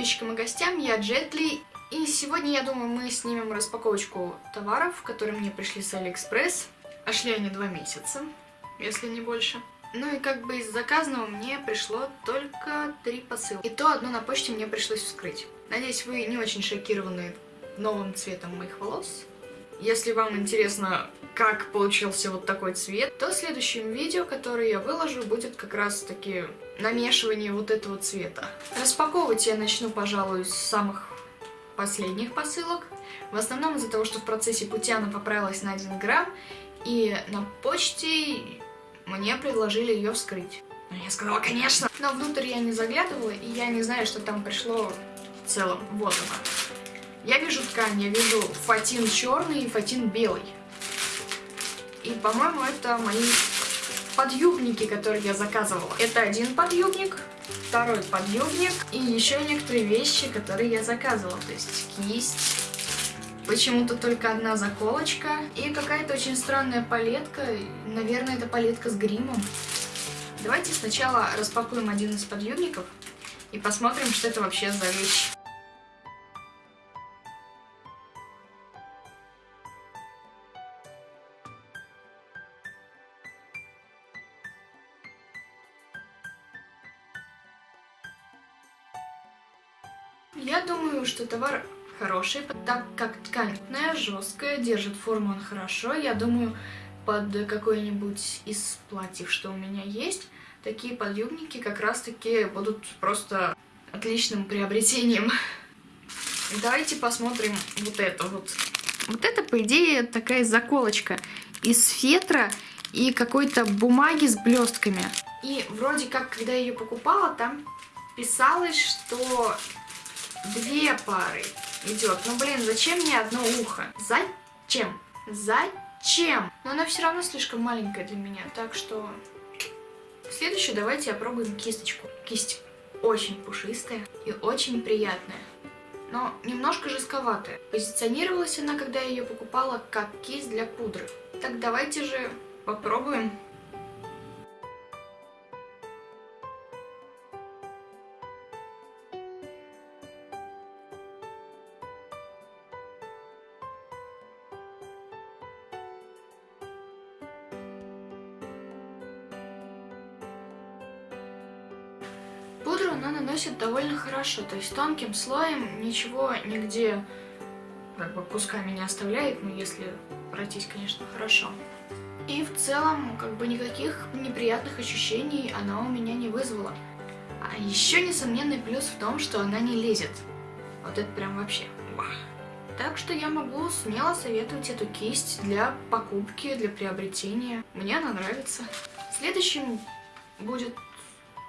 подписчикам и гостям, я Джетли, и сегодня, я думаю, мы снимем распаковочку товаров, которые мне пришли с Алиэкспресс. А шли они два месяца, если не больше. Ну и как бы из заказанного мне пришло только три посылки. И то одно на почте мне пришлось вскрыть. Надеюсь, вы не очень шокированы новым цветом моих волос. Если вам интересно, как получился вот такой цвет, то в следующем видео, которое я выложу, будет как раз таки намешивание вот этого цвета. Распаковывать я начну, пожалуй, с самых последних посылок. В основном из-за того, что в процессе пути она поправилась на 1 грамм, и на почте мне предложили ее вскрыть. Ну, я сказала, конечно. Но внутрь я не заглядывала, и я не знаю, что там пришло в целом. Вот она. Я вижу ткань, я вижу фатин черный и фатин белый. И, по-моему, это мои подъюбники, которые я заказывала. Это один подъюбник, второй подъюбник и еще некоторые вещи, которые я заказывала. То есть кисть, почему-то только одна заколочка и какая-то очень странная палетка. Наверное, это палетка с гримом. Давайте сначала распакуем один из подъюбников и посмотрим, что это вообще за вещь. Я думаю, что товар хороший, так как ткань жесткая, держит форму он хорошо. Я думаю, под какой-нибудь из платьев, что у меня есть, такие подъюбники как раз-таки будут просто отличным приобретением. Давайте посмотрим вот это вот. Вот это, по идее, такая заколочка из фетра и какой-то бумаги с блестками. И вроде как, когда я ее покупала, там писалось, что две пары идет. Ну, блин, зачем мне одно ухо? Зачем? Зачем? Но она все равно слишком маленькая для меня, так что... Следующую давайте опробуем кисточку. Кисть очень пушистая и очень приятная. Но немножко жестковатая. Позиционировалась она, когда я ее покупала, как кисть для пудры. Так давайте же попробуем Пудру она наносит довольно хорошо, то есть тонким слоем ничего нигде как бы кусками не оставляет, ну если пройтись, конечно, хорошо. И в целом, как бы никаких неприятных ощущений она у меня не вызвала. А еще несомненный плюс в том, что она не лезет. Вот это прям вообще. Так что я могу смело советовать эту кисть для покупки, для приобретения. Мне она нравится. Следующим будет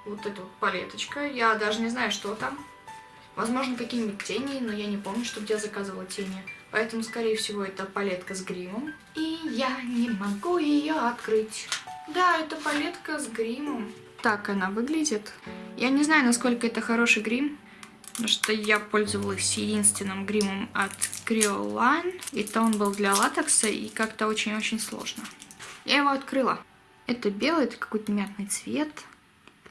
вот эта вот палеточка. Я даже не знаю, что там. Возможно, какие-нибудь тени, но я не помню, что где заказывала тени. Поэтому, скорее всего, это палетка с гримом. И я не могу ее открыть. Да, это палетка с гримом. Так она выглядит. Я не знаю, насколько это хороший грим. Потому что я пользовалась единственным гримом от Creoline. И то он был для латекса и как-то очень-очень сложно. Я его открыла. Это белый, это какой-то мятный цвет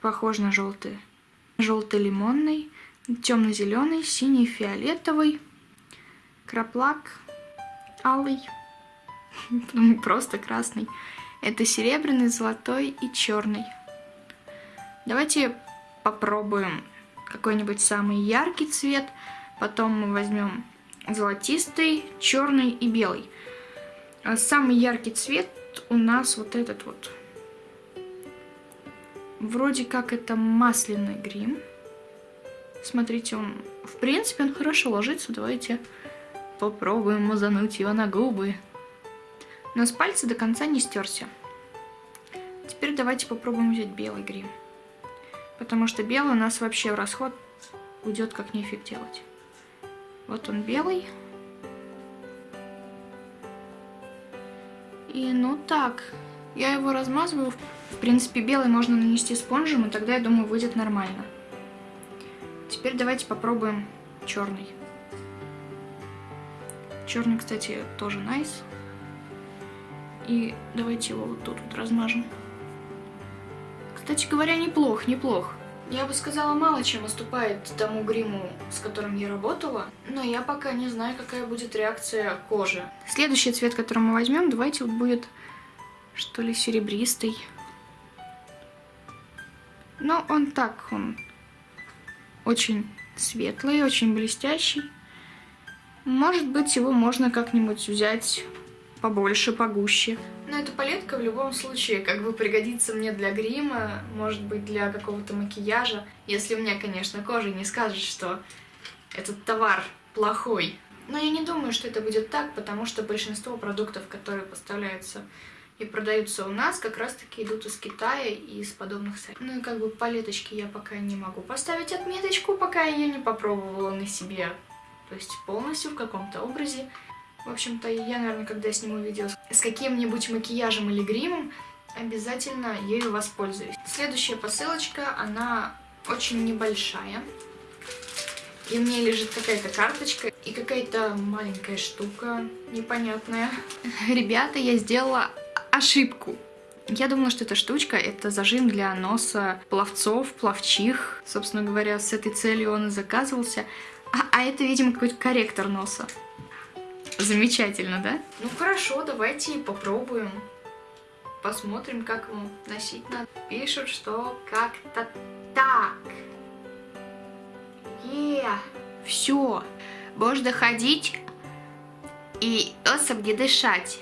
похож на желтый. Желто-лимонный, темно-зеленый, синий, фиолетовый, краплак, алый, просто красный. Это серебряный, золотой и черный. Давайте попробуем какой-нибудь самый яркий цвет. Потом мы возьмем золотистый, черный и белый. А самый яркий цвет у нас вот этот вот. Вроде как это масляный грим. Смотрите, он, в принципе, он хорошо ложится. Давайте попробуем мазануть его на губы. Но с пальца до конца не стерся. Теперь давайте попробуем взять белый грим. Потому что белый у нас вообще в расход уйдет как нефиг делать. Вот он белый. И ну так, я его размазываю. В принципе, белый можно нанести спонжем, и тогда, я думаю, выйдет нормально. Теперь давайте попробуем черный. Черный, кстати, тоже найс. И давайте его вот тут вот размажем. Кстати говоря, неплох, неплох. Я бы сказала, мало чем уступает тому гриму, с которым я работала, но я пока не знаю, какая будет реакция кожи. Следующий цвет, который мы возьмем, давайте вот будет, что ли, серебристый. Но он так, он очень светлый, очень блестящий. Может быть, его можно как-нибудь взять побольше, погуще. Но эта палетка в любом случае как бы пригодится мне для грима, может быть для какого-то макияжа. Если мне, конечно, кожа не скажет, что этот товар плохой. Но я не думаю, что это будет так, потому что большинство продуктов, которые поставляются и продаются у нас, как раз-таки идут из Китая и из подобных сайтов. Ну и как бы палеточки я пока не могу поставить отметочку, пока я ее не попробовала на себе. То есть полностью в каком-то образе. В общем-то, я, наверное, когда сниму видео с каким-нибудь макияжем или гримом, обязательно ею воспользуюсь. Следующая посылочка, она очень небольшая. И в ней лежит какая-то карточка и какая-то маленькая штука непонятная. Ребята, я сделала ошибку. Я думала, что эта штучка — это зажим для носа пловцов, пловчих. Собственно говоря, с этой целью он и заказывался. А, а это, видимо, какой-то корректор носа. Замечательно, да? Ну хорошо, давайте попробуем. Посмотрим, как его носить надо. Пишут, что как-то так. Е, все. Будешь доходить и носом не дышать.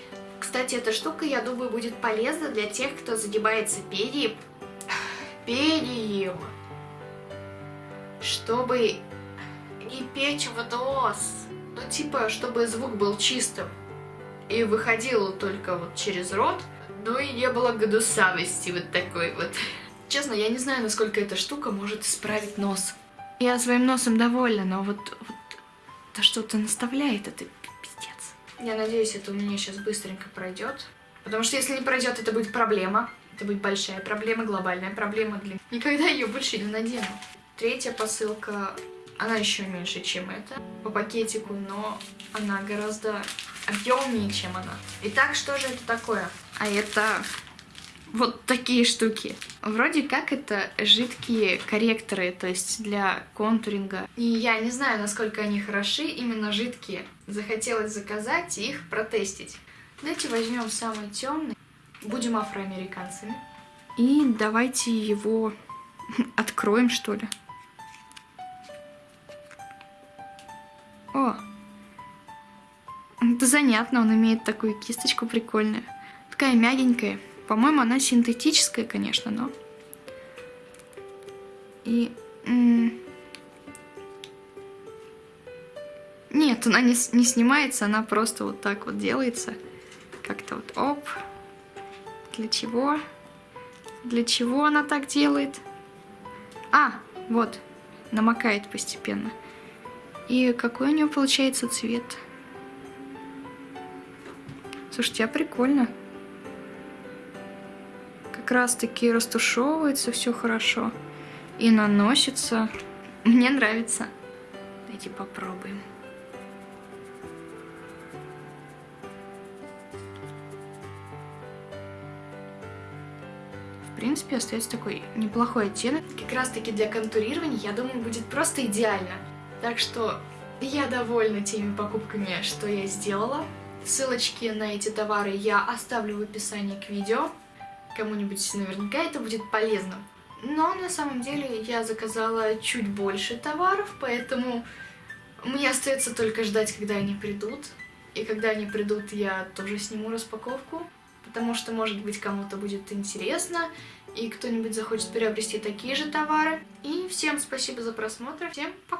Кстати, эта штука, я думаю, будет полезна для тех, кто задевается перьем. Перьем. Чтобы не печь в нос. Ну, типа, чтобы звук был чистым. И выходил только вот через рот. Ну и не было гнусавости вот такой вот. Честно, я не знаю, насколько эта штука может исправить нос. Я своим носом довольна, но вот, вот то что-то наставляет, это. Я надеюсь, это у меня сейчас быстренько пройдет. Потому что если не пройдет, это будет проблема. Это будет большая проблема, глобальная проблема для... Никогда ее больше не надену. Третья посылка она еще меньше, чем это по пакетику, но она гораздо объемнее, чем она. Итак, что же это такое? А это вот такие штуки. Вроде как это жидкие корректоры, то есть для контуринга. И я не знаю, насколько они хороши, именно жидкие. Захотелось заказать и их протестить. Давайте возьмем самый темный. Будем афроамериканцами. И давайте его откроем, что ли. О! Это занятно, он имеет такую кисточку прикольную. Такая мягенькая. По-моему, она синтетическая, конечно, но... И... Нет, она не, не снимается, она просто вот так вот делается. Как-то вот оп. Для чего? Для чего она так делает? А, вот, намокает постепенно. И какой у нее получается цвет? Слушайте, а прикольно. Как раз таки растушевывается все хорошо. И наносится. Мне нравится. Давайте попробуем. В принципе, остается такой неплохой оттенок. Как раз таки для контурирования, я думаю, будет просто идеально. Так что я довольна теми покупками, что я сделала. Ссылочки на эти товары я оставлю в описании к видео. Кому-нибудь наверняка это будет полезно. Но на самом деле я заказала чуть больше товаров, поэтому мне остается только ждать, когда они придут. И когда они придут, я тоже сниму распаковку, потому что, может быть, кому-то будет интересно, и кто-нибудь захочет приобрести такие же товары. И всем спасибо за просмотр, всем пока!